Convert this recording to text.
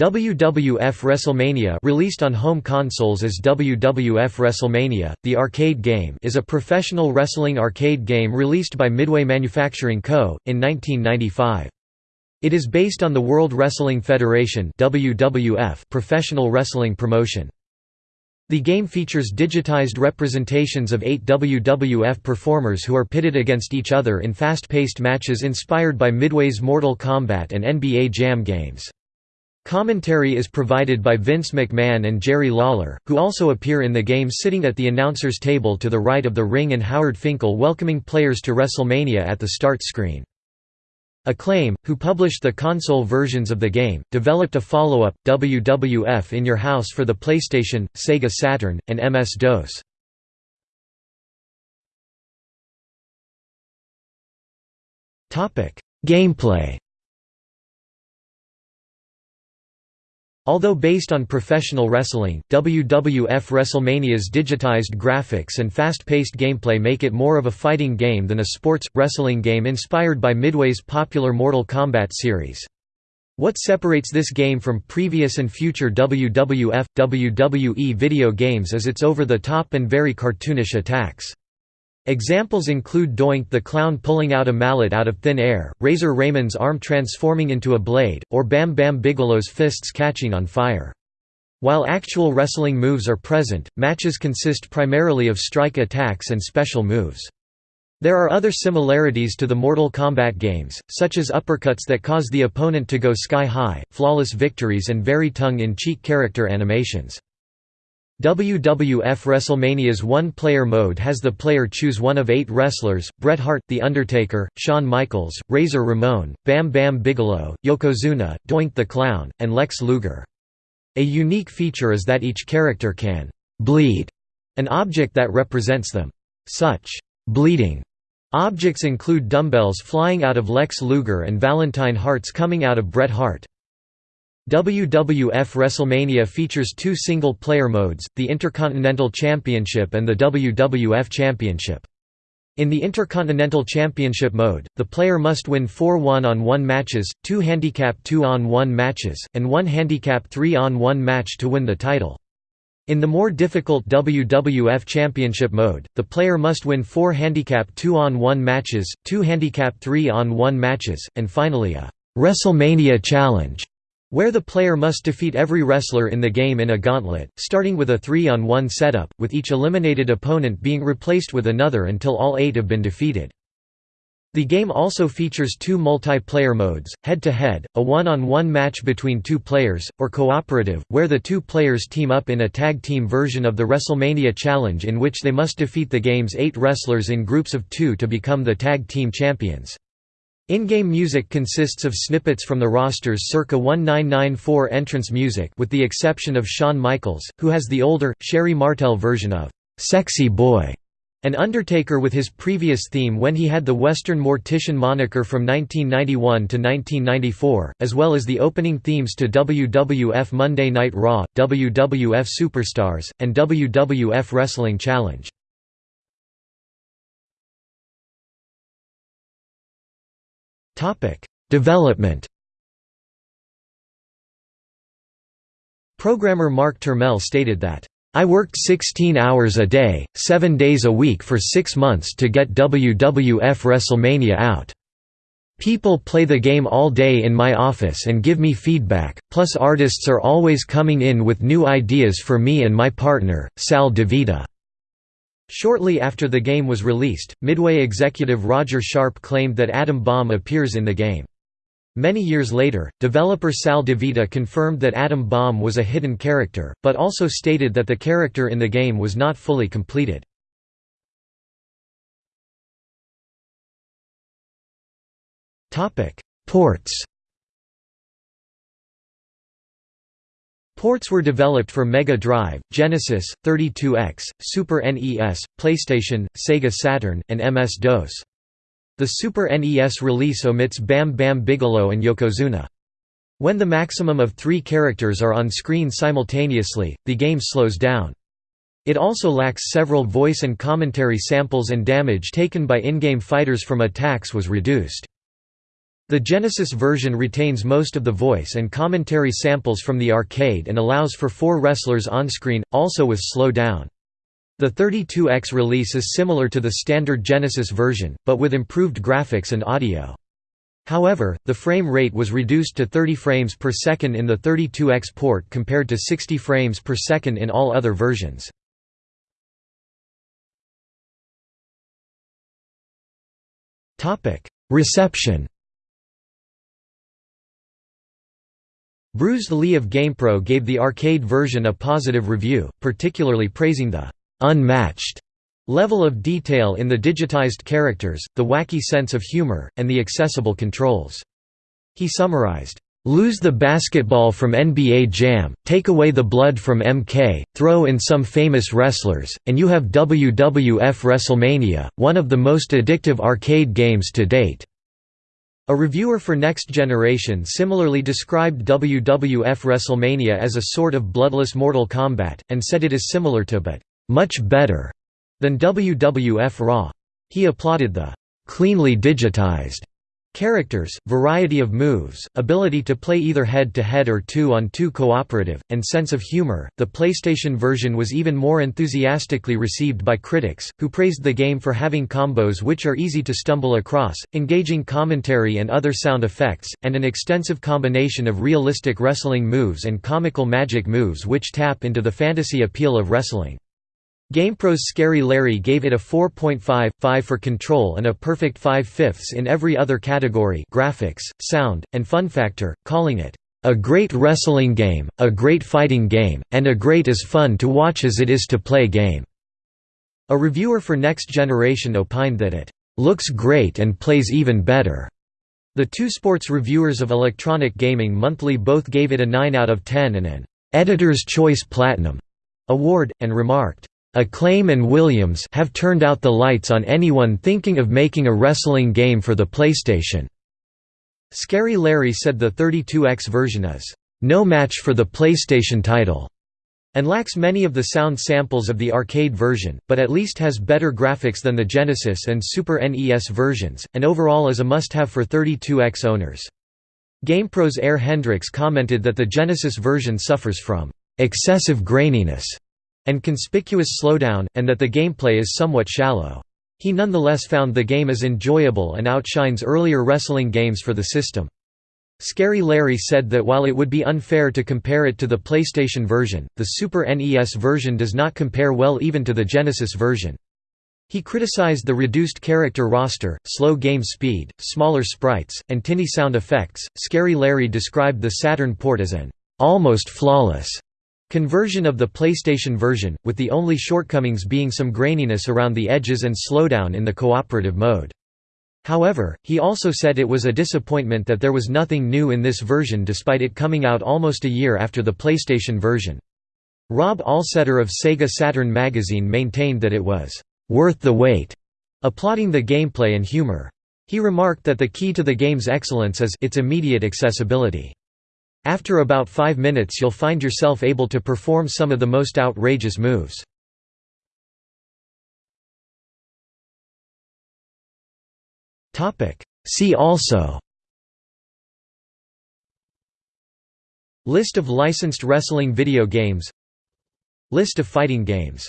WWF WrestleMania released on home consoles as WWF WrestleMania, the arcade game is a professional wrestling arcade game released by Midway Manufacturing Co., in 1995. It is based on the World Wrestling Federation WWF professional wrestling promotion. The game features digitized representations of eight WWF performers who are pitted against each other in fast-paced matches inspired by Midway's Mortal Kombat and NBA Jam games. Commentary is provided by Vince McMahon and Jerry Lawler, who also appear in the game sitting at the announcer's table to the right of the ring and Howard Finkel welcoming players to WrestleMania at the start screen. Acclaim, who published the console versions of the game, developed a follow-up, WWF In Your House for the PlayStation, Sega Saturn, and MS-DOS. Gameplay Although based on professional wrestling, WWF WrestleMania's digitized graphics and fast-paced gameplay make it more of a fighting game than a sports, wrestling game inspired by Midway's popular Mortal Kombat series. What separates this game from previous and future WWF, WWE video games is its over-the-top and very cartoonish attacks. Examples include Doink the Clown pulling out a mallet out of thin air, Razor Ramon's arm transforming into a blade, or Bam Bam Bigelow's fists catching on fire. While actual wrestling moves are present, matches consist primarily of strike attacks and special moves. There are other similarities to the Mortal Kombat games, such as uppercuts that cause the opponent to go sky high, flawless victories and very tongue-in-cheek character animations. WWF WrestleMania's one-player mode has the player choose one of eight wrestlers, Bret Hart, The Undertaker, Shawn Michaels, Razor Ramon, Bam Bam Bigelow, Yokozuna, Doink the Clown, and Lex Luger. A unique feature is that each character can «bleed» an object that represents them. Such «bleeding» objects include dumbbells flying out of Lex Luger and Valentine hearts coming out of Bret Hart. WWF WrestleMania features two single-player modes, the Intercontinental Championship and the WWF Championship. In the Intercontinental Championship mode, the player must win four one-on-one matches, two handicap two-on-one matches, and one handicap three-on-one match to win the title. In the more difficult WWF Championship mode, the player must win four handicap two-on-one matches, two handicap three-on-one matches, and finally a WrestleMania Challenge where the player must defeat every wrestler in the game in a gauntlet, starting with a 3-on-1 setup, with each eliminated opponent being replaced with another until all eight have been defeated. The game also features two multiplayer modes, head-to-head, -head, a one-on-one match between two players, or cooperative, where the two players team up in a tag team version of the WrestleMania Challenge in which they must defeat the game's eight wrestlers in groups of two to become the tag team champions. In-game music consists of snippets from the roster's circa 1994 entrance music with the exception of Shawn Michaels, who has the older, Sherri Martel version of "'Sexy Boy' and Undertaker with his previous theme when he had the Western Mortician moniker from 1991 to 1994, as well as the opening themes to WWF Monday Night Raw, WWF Superstars, and WWF Wrestling Challenge. Development Programmer Mark Turmell stated that, "...I worked 16 hours a day, 7 days a week for 6 months to get WWF WrestleMania out. People play the game all day in my office and give me feedback, plus artists are always coming in with new ideas for me and my partner, Sal DiVita." Shortly after the game was released, Midway executive Roger Sharpe claimed that Adam Bomb appears in the game. Many years later, developer Sal DiVita confirmed that Adam Bomb was a hidden character, but also stated that the character in the game was not fully completed. Ports Ports were developed for Mega Drive, Genesis, 32X, Super NES, PlayStation, Sega Saturn, and MS-DOS. The Super NES release omits Bam Bam Bigelow and Yokozuna. When the maximum of three characters are on screen simultaneously, the game slows down. It also lacks several voice and commentary samples and damage taken by in-game fighters from attacks was reduced. The Genesis version retains most of the voice and commentary samples from the arcade and allows for four wrestlers on-screen, also with slow down. The 32X release is similar to the standard Genesis version, but with improved graphics and audio. However, the frame rate was reduced to 30 frames per second in the 32X port compared to 60 frames per second in all other versions. Reception Bruised Lee of GamePro gave the arcade version a positive review, particularly praising the «unmatched» level of detail in the digitized characters, the wacky sense of humor, and the accessible controls. He summarized, Lose the basketball from NBA Jam, take away the blood from MK, throw in some famous wrestlers, and you have WWF WrestleMania, one of the most addictive arcade games to date. A reviewer for Next Generation similarly described WWF WrestleMania as a sort of bloodless Mortal Kombat, and said it is similar to but much better than WWF Raw. He applauded the cleanly digitized Characters, variety of moves, ability to play either head-to-head -head or two-on-two -two cooperative, and sense of humor. The PlayStation version was even more enthusiastically received by critics, who praised the game for having combos which are easy to stumble across, engaging commentary and other sound effects, and an extensive combination of realistic wrestling moves and comical magic moves which tap into the fantasy appeal of wrestling. GamePro's Scary Larry gave it a 4.5, 5 for control and a perfect 5 fifths in every other category graphics, sound, and fun factor, calling it, "...a great wrestling game, a great fighting game, and a great as fun to watch as it is to play game." A reviewer for Next Generation opined that it, "...looks great and plays even better." The two sports reviewers of Electronic Gaming Monthly both gave it a 9 out of 10 and an "...Editor's Choice Platinum." award, and remarked, Acclaim and Williams have turned out the lights on anyone thinking of making a wrestling game for the PlayStation. Scary Larry said the 32X version is no match for the PlayStation title and lacks many of the sound samples of the arcade version, but at least has better graphics than the Genesis and Super NES versions, and overall is a must-have for 32X owners. GamePro's Air Hendrix commented that the Genesis version suffers from excessive graininess and conspicuous slowdown, and that the gameplay is somewhat shallow. He nonetheless found the game as enjoyable and outshines earlier wrestling games for the system. Scary Larry said that while it would be unfair to compare it to the PlayStation version, the Super NES version does not compare well even to the Genesis version. He criticized the reduced character roster, slow game speed, smaller sprites, and tinny sound effects. Scary Larry described the Saturn port as an almost flawless Conversion of the PlayStation version, with the only shortcomings being some graininess around the edges and slowdown in the cooperative mode. However, he also said it was a disappointment that there was nothing new in this version despite it coming out almost a year after the PlayStation version. Rob Allsetter of Sega Saturn magazine maintained that it was «worth the wait», applauding the gameplay and humor. He remarked that the key to the game's excellence is its immediate accessibility. After about five minutes you'll find yourself able to perform some of the most outrageous moves. See also List of licensed wrestling video games List of fighting games